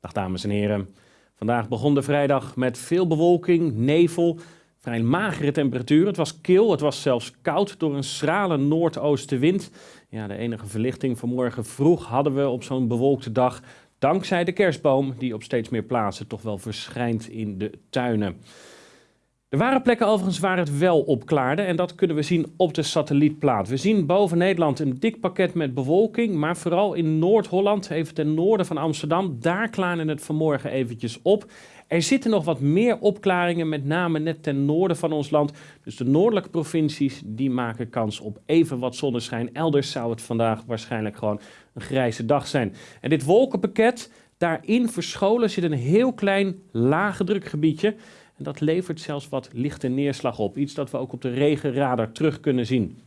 Dag dames en heren. Vandaag begon de vrijdag met veel bewolking, nevel, vrij magere temperaturen. Het was kil, het was zelfs koud door een schrale noordoostenwind. Ja, de enige verlichting vanmorgen vroeg hadden we op zo'n bewolkte dag dankzij de kerstboom die op steeds meer plaatsen toch wel verschijnt in de tuinen. Er waren plekken overigens waar het wel opklaarde en dat kunnen we zien op de satellietplaat. We zien boven Nederland een dik pakket met bewolking, maar vooral in Noord-Holland, even ten noorden van Amsterdam, daar klaarde het vanmorgen eventjes op. Er zitten nog wat meer opklaringen, met name net ten noorden van ons land. Dus de noordelijke provincies die maken kans op even wat zonneschijn. Elders zou het vandaag waarschijnlijk gewoon een grijze dag zijn. En dit wolkenpakket, daarin verscholen zit een heel klein lage drukgebiedje. En dat levert zelfs wat lichte neerslag op. Iets dat we ook op de regenradar terug kunnen zien.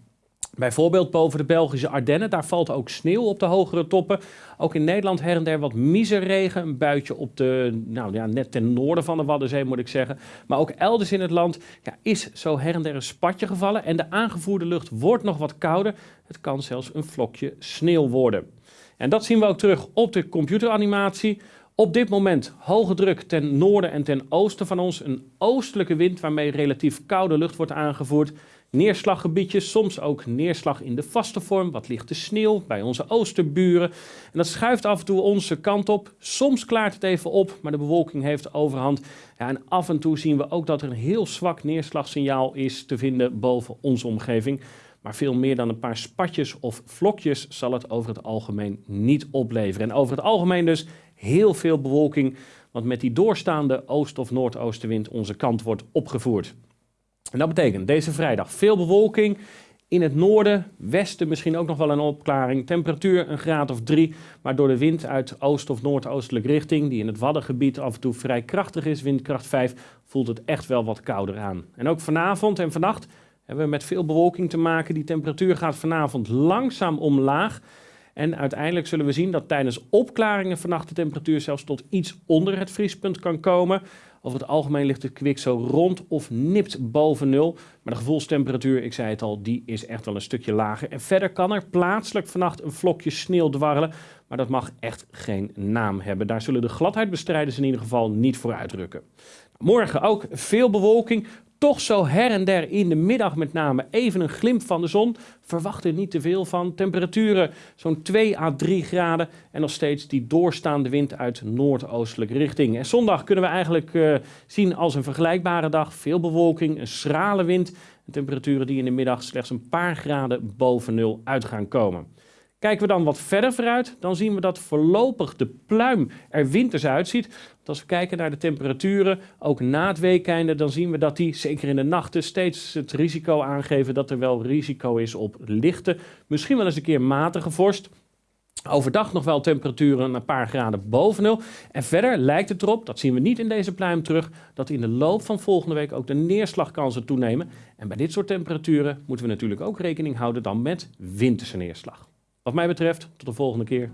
Bijvoorbeeld boven de Belgische Ardennen, daar valt ook sneeuw op de hogere toppen. Ook in Nederland her en der wat miserregen, een buitje op de, nou ja, net ten noorden van de Waddenzee moet ik zeggen. Maar ook elders in het land ja, is zo her en der een spatje gevallen en de aangevoerde lucht wordt nog wat kouder. Het kan zelfs een vlokje sneeuw worden. En dat zien we ook terug op de computeranimatie. Op dit moment hoge druk ten noorden en ten oosten van ons. Een oostelijke wind waarmee relatief koude lucht wordt aangevoerd. Neerslaggebiedjes, soms ook neerslag in de vaste vorm, wat lichte sneeuw bij onze oosterburen. En dat schuift af en toe onze kant op. Soms klaart het even op, maar de bewolking heeft overhand. Ja, en af en toe zien we ook dat er een heel zwak neerslagsignaal is te vinden boven onze omgeving. Maar veel meer dan een paar spatjes of vlokjes zal het over het algemeen niet opleveren. En over het algemeen dus heel veel bewolking, want met die doorstaande oost- of noordoostenwind onze kant wordt opgevoerd. En dat betekent deze vrijdag veel bewolking. In het noorden, westen misschien ook nog wel een opklaring. Temperatuur een graad of drie, maar door de wind uit oost- of noordoostelijke richting, die in het Waddengebied af en toe vrij krachtig is, windkracht 5, voelt het echt wel wat kouder aan. En ook vanavond en vannacht hebben we met veel bewolking te maken. Die temperatuur gaat vanavond langzaam omlaag. En uiteindelijk zullen we zien dat tijdens opklaringen vannacht de temperatuur zelfs tot iets onder het vriespunt kan komen. Over het algemeen ligt het kwik zo rond of nipt boven nul. Maar de gevoelstemperatuur, ik zei het al, die is echt wel een stukje lager. En verder kan er plaatselijk vannacht een vlokje sneeuw dwarrelen. Maar dat mag echt geen naam hebben. Daar zullen de gladheidbestrijders in ieder geval niet voor uitrukken. Morgen ook veel bewolking, toch zo her en der in de middag met name even een glimp van de zon. Verwacht er niet te veel van. Temperaturen zo'n 2 à 3 graden en nog steeds die doorstaande wind uit noordoostelijke richting. En zondag kunnen we eigenlijk uh, zien als een vergelijkbare dag. Veel bewolking, een schrale wind en temperaturen die in de middag slechts een paar graden boven nul uit gaan komen. Kijken we dan wat verder vooruit, dan zien we dat voorlopig de pluim er winters uitziet. Als we kijken naar de temperaturen, ook na het weekende, dan zien we dat die, zeker in de nachten, steeds het risico aangeven dat er wel risico is op lichte, misschien wel eens een keer matige vorst. Overdag nog wel temperaturen een paar graden boven nul. En verder lijkt het erop, dat zien we niet in deze pluim terug, dat in de loop van volgende week ook de neerslagkansen toenemen. En bij dit soort temperaturen moeten we natuurlijk ook rekening houden dan met winterse neerslag. Wat mij betreft, tot de volgende keer.